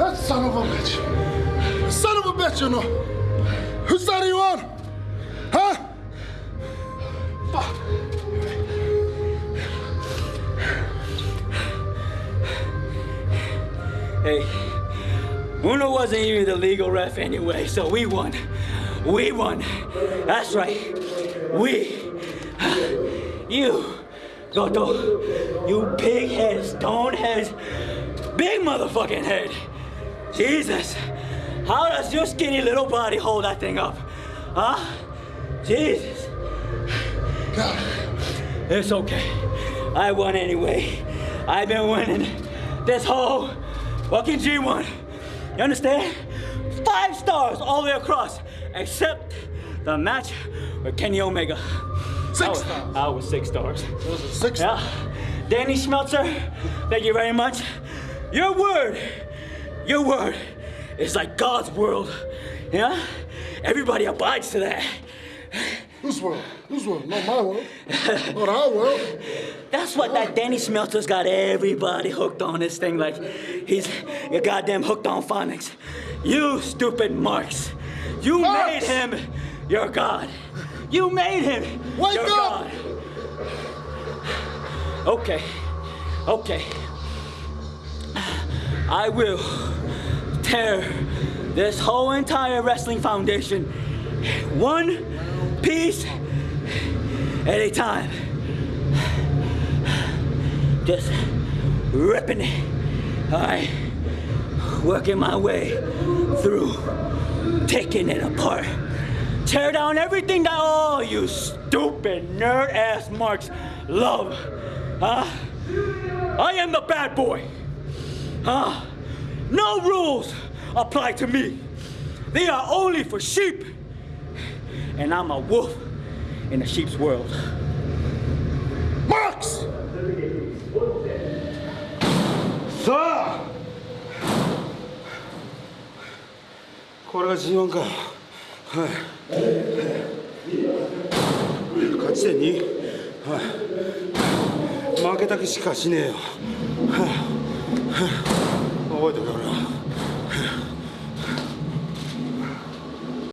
That son of a bitch. Son of a bitch, you know. Whose side are you on? Huh? Fuck. Hey, Unno wasn't even the legal ref anyway, so we won. We won. That's right. We. You, Goto, you pig head, stone head, big motherfucking head. Jesus, how does your skinny little body hold that thing up? Huh? Jesus. God. It's okay. I won anyway. I've been winning this whole fucking G1. You understand? Five stars all the way across, except the match with Kenny Omega. Six I was, stars. I was six stars. Those are six. Yeah. Danny Schmelzer, thank you very much. Your word, your word is like God's world. Yeah? Everybody abides to that. Whose world? Whose world? Not my world. Not our world. That's what that Danny Schmelzer's got everybody hooked on this thing like he's you goddamn hooked on phonics. You stupid Marks. You made him your god. You made him Wake your up! god. Okay. Okay. I will tear this whole entire wrestling foundation one piece at a time. Just ripping it. All right. Working my way through, taking it apart. Tear down everything that all you stupid nerd ass marks love. Huh? I am the bad boy. Huh? No rules apply to me. They are only for sheep. And I'm a wolf in a sheep's world. Marks! さあこれが G1 かはい勝ち点2はい負けた気しかしねえよはい覚えておけ俺は